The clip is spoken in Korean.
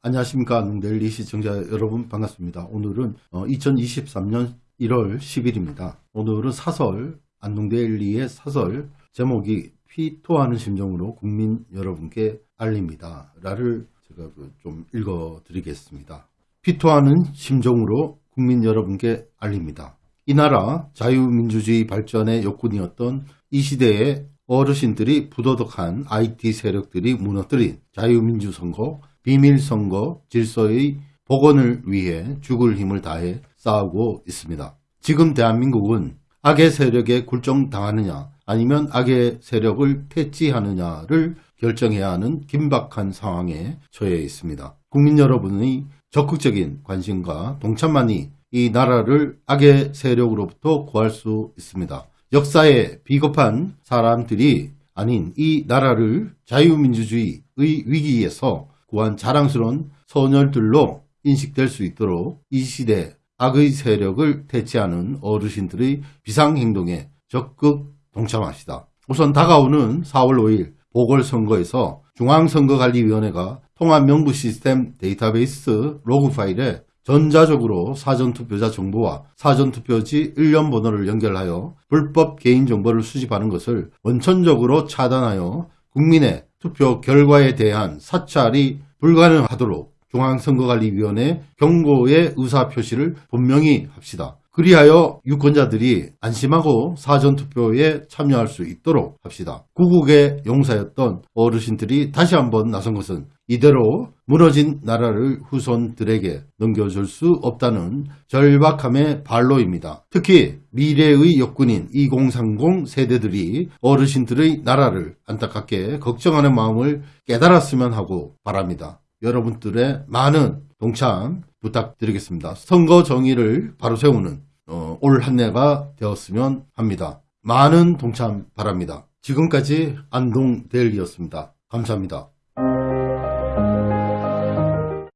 안녕하십니까 델리 시청자 여러분 반갑습니다. 오늘은 2023년 1월 10일입니다. 오늘은 사설 안동데일리의 사설 제목이 피토하는 심정으로 국민 여러분께 알립니다. 라를 제가 그좀 읽어 드리겠습니다. 피토하는 심정으로 국민 여러분께 알립니다. 이 나라 자유민주주의 발전의 욕군이었던 이 시대의 어르신들이 부도덕한 IT 세력들이 무너뜨린 자유민주선거, 비밀선거 질서의 복원을 위해 죽을 힘을 다해 싸우고 있습니다. 지금 대한민국은 악의 세력에 굴종당하느냐 아니면 악의 세력을 퇴치하느냐를 결정해야 하는 긴박한 상황에 처해 있습니다. 국민 여러분의 적극적인 관심과 동참만이 이 나라를 악의 세력으로부터 구할 수 있습니다. 역사에 비겁한 사람들이 아닌 이 나라를 자유민주주의의 위기에서 구한 자랑스러운 소녀들로 인식될 수 있도록 이 시대 악의 세력을 퇴치하는 어르신들의 비상행동에 적극 동참합시다. 우선 다가오는 4월 5일 보궐선거에서 중앙선거관리위원회가 통합명부 시스템 데이터베이스 로그 파일에 전자적으로 사전투표자 정보와 사전투표지 일련 번호를 연결하여 불법 개인정보를 수집하는 것을 원천적으로 차단하여 국민의 투표 결과에 대한 사찰이 불가능하도록 중앙선거관리위원회 경고의 의사표시를 분명히 합시다. 그리하여 유권자들이 안심하고 사전투표에 참여할 수 있도록 합시다. 구국의 용사였던 어르신들이 다시 한번 나선 것은 이대로 무너진 나라를 후손들에게 넘겨줄 수 없다는 절박함의 발로입니다. 특히 미래의 역군인 2030 세대들이 어르신들의 나라를 안타깝게 걱정하는 마음을 깨달았으면 하고 바랍니다. 여러분들의 많은 동참 부탁드리겠습니다. 선거 정의를 바로 세우는 어, 올 한 해가 되었으면 합니다. 많은 동참 바랍니다. 지금까지 안동데일리였습니다. 감사합니다.